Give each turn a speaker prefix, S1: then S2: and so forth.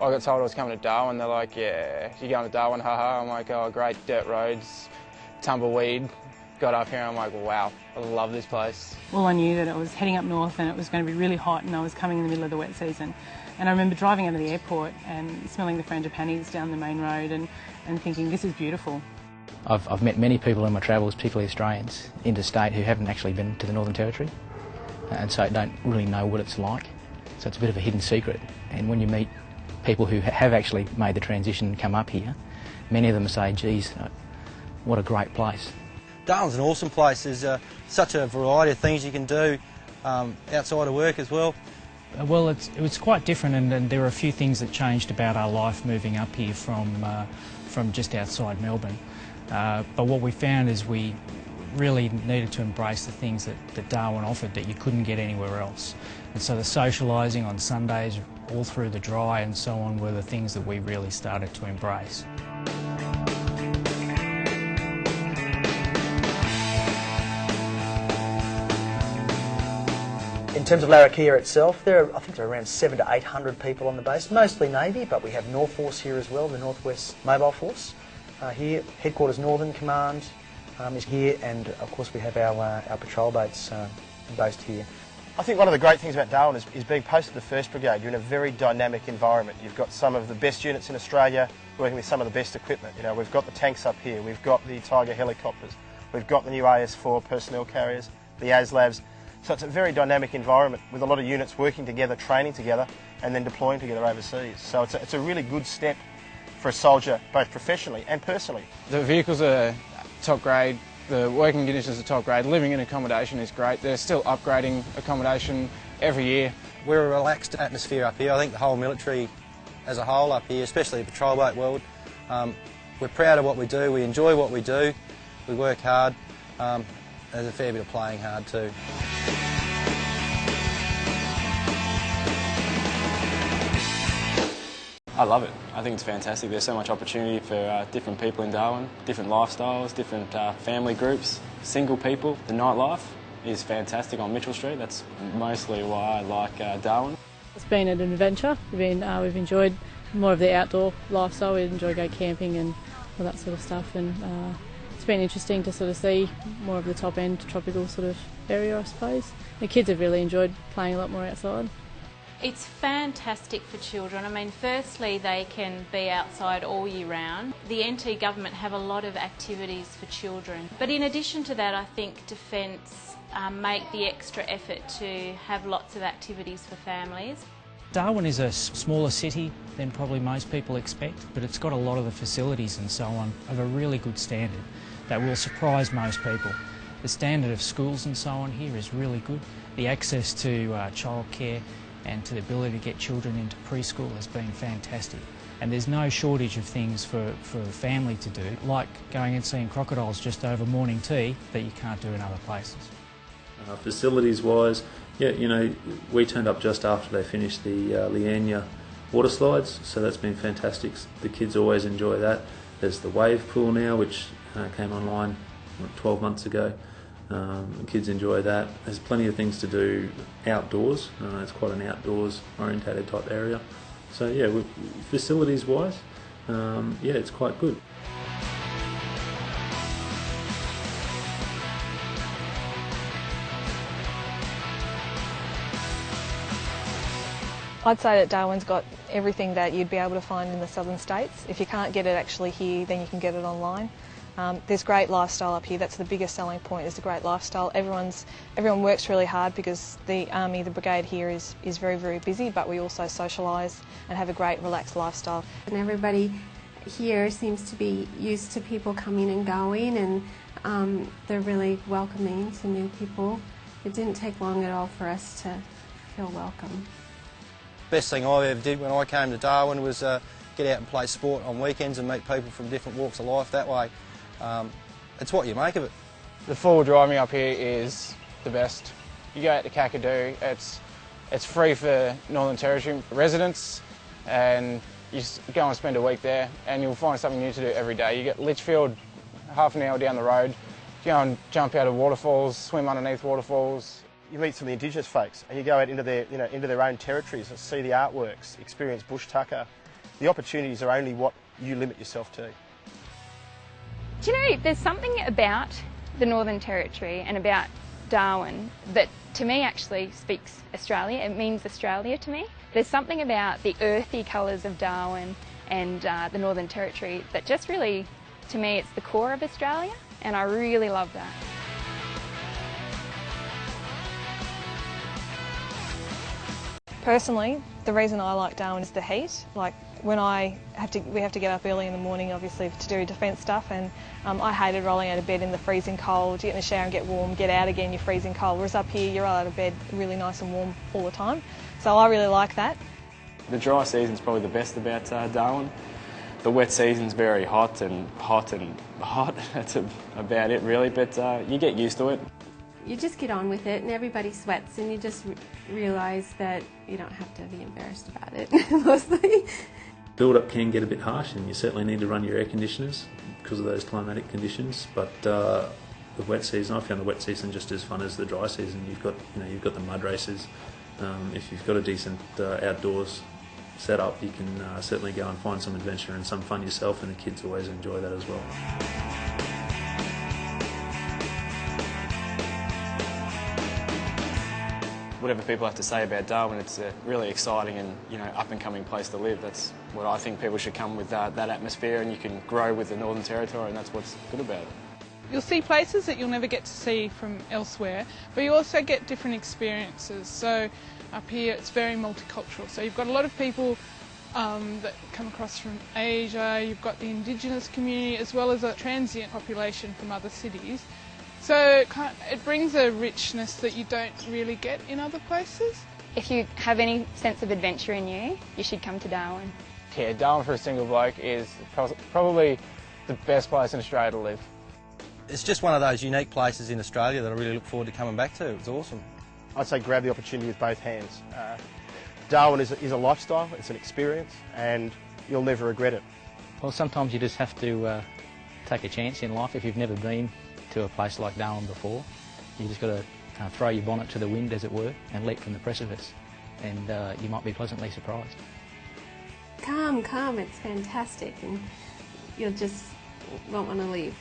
S1: I got told I was coming to Darwin. They're like, yeah, you're going to Darwin, haha. I'm like, oh, great, dirt roads, tumbleweed. Got up here and I'm like, wow, I love this place.
S2: Well, I knew that I was heading up north and it was going to be really hot and I was coming in the middle of the wet season. And I remember driving out of the airport and smelling the frangipanis down the main road and, and thinking, this is beautiful.
S3: I've, I've met many people in my travels, particularly Australians, interstate, who haven't actually been to the Northern Territory and so don't really know what it's like. So it's a bit of a hidden secret. And when you meet people who have actually made the transition and come up here, many of them say, geez, what a great place.
S4: Darwin's an awesome place. There's uh, such a variety of things you can do um, outside of work as well.
S5: Uh, well, it's, it's quite different, and, and, there are a few things that changed about our life moving up here from, uh, from just outside Melbourne. Uh, but what we found is we really needed to embrace the things that, that Darwin offered that you couldn't get anywhere else. And so the socialising on Sundays, all through the dry and so on, were the things that we really started to embrace.
S6: In terms of Larrakeyah itself, there are, I think there are around seven to eight hundred people on the base, mostly Navy, but we have North Force here as well, the Northwest Mobile Force. Uh, here, headquarters Northern Command um, is here, and of course we have our, uh, our patrol boats uh, based here.
S7: I think one of the great things about Darwin is, is being posted to the 1st Brigade. You're in a very dynamic environment. You've got some of the best units in Australia working with some of the best equipment. You know, we've got the tanks up here, we've got the Tiger helicopters, we've got the new AS4 personnel carriers, the ASLAVs. So it's a very dynamic environment with a lot of units working together, training together, and then deploying together overseas. So it's a, it's a really good step for a soldier, both professionally and personally.
S1: The vehicles are top grade, the working conditions are top grade, living in accommodation is great. They're still upgrading accommodation every year.
S4: We're a relaxed atmosphere up here. I think the whole military as a whole up here, especially the patrol boat world, um, we're proud of what we do, we enjoy what we do, we work hard. Um, there's a fair bit of playing hard too.
S8: I love it. I think it's fantastic. There's so much opportunity for uh, different people in Darwin, different lifestyles, different uh, family groups, single people. The nightlife is fantastic on Mitchell Street. That's mostly why I like uh, Darwin.
S2: It's been an adventure. We've, been, uh, we've enjoyed more of the outdoor lifestyle. We enjoy going camping and all that sort of stuff. And uh, it's been interesting to sort of see more of the top end tropical sort of area, I suppose. The kids have really enjoyed playing a lot more outside.
S9: It's fantastic for children. I mean, firstly, they can be outside all year round. The NT government have a lot of activities for children. But in addition to that, I think Defence um, make the extra effort to have lots of activities for families.
S5: Darwin is a smaller city than probably most people expect, but it's got a lot of the facilities and so on of a really good standard that will surprise most people. The standard of schools and so on here is really good. The access to uh, childcare and to the ability to get children into preschool has been fantastic. And there's no shortage of things for, for a family to do, like going and seeing crocodiles just over morning tea that you can't do in other places.
S10: Uh, facilities wise, yeah, you know, we turned up just after they finished the uh, water slides, so that's been fantastic. The kids always enjoy that. There's the wave pool now, which uh, came online 12 months ago. Um, kids enjoy that. There's plenty of things to do outdoors. Uh, it's quite an outdoors orientated type area. So yeah, facilities wise, um, yeah, it's quite good.
S11: I'd say that Darwin's got everything that you'd be able to find in the southern states. If you can't get it actually here, then you can get it online. Um, there's great lifestyle up here. That's the biggest selling point. Is the great lifestyle. Everyone's everyone works really hard because the army, the brigade here is is very very busy. But we also socialise and have a great relaxed lifestyle.
S12: And everybody here seems to be used to people coming and going, and um, they're really welcoming to new people. It didn't take long at all for us to feel welcome.
S4: Best thing I ever did when I came to Darwin was uh, get out and play sport on weekends and meet people from different walks of life that way. Um, it's what you make of it.
S1: The four-wheel driving up here is the best. You go out to Kakadu, it's, it's free for Northern Territory residents and you go and spend a week there and you'll find something new to do every day. You get Litchfield half an hour down the road, you go and jump out of waterfalls, swim underneath waterfalls.
S7: you meet some of the Indigenous folks and you go out into their, you know, into their own territories and see the artworks, experience bush tucker. The opportunities are only what you limit yourself to.
S13: You know, there's something about the Northern Territory and about Darwin that to me actually speaks Australia. It means Australia to me. There's something about the earthy colours of Darwin and uh, the Northern Territory that just really, to me, it's the core of Australia and I really love that. Personally, the reason I like Darwin is the heat. Like when I have to, we have to get up early in the morning, obviously, to do defence stuff, and um, I hated rolling out of bed in the freezing cold. You get in the shower and get warm, get out again, you're freezing cold. Whereas up here, you're out of bed really nice and warm all the time. So I really like that.
S8: The dry season's probably the best about uh, Darwin. The wet season's very hot and hot and hot. That's about it, really. But uh, you get used to it
S12: you just get on with it and everybody sweats and you just re realise that you don't have to be embarrassed about it mostly.
S10: Build up can get a bit harsh and you certainly need to run your air conditioners because of those climatic conditions but uh, the wet season, I found the wet season just as fun as the dry season. You've got, you know, you've got the mud races. Um, if you've got a decent uh, outdoors setup, you can uh, certainly go and find some adventure and some fun yourself, and the kids always enjoy that as well.
S8: Whatever people have to say about Darwin, it's a really exciting and you know up and coming place to live. That's what I think people should come with that, that atmosphere, and you can grow with the Northern Territory, and that's what's good about it.
S14: You'll see places that you'll never get to see from elsewhere, but you also get different experiences. So up here it's very multicultural. So you've got a lot of people um, that come across from Asia, you've got the Indigenous community as well as a transient population from other cities. So it brings a richness that you don't really get in other places.
S13: If you have any sense of adventure in you, you should come to Darwin.
S1: Yeah, Darwin for a single bloke is probably the best place in Australia to live.
S4: It's just one of those unique places in Australia that I really look forward to coming back to. It's awesome.
S7: I'd say grab the opportunity with both hands. Uh, Darwin is a, is a lifestyle, it's an experience, and you'll never regret it.
S3: Well, sometimes you just have to uh, take a chance in life if you've never been to a place like Darwin before. You just got to throw your bonnet to the wind, as it were, and leap from the precipice, and uh, you might be pleasantly surprised.
S12: Come, come, it's fantastic, and you'll just won't want to leave.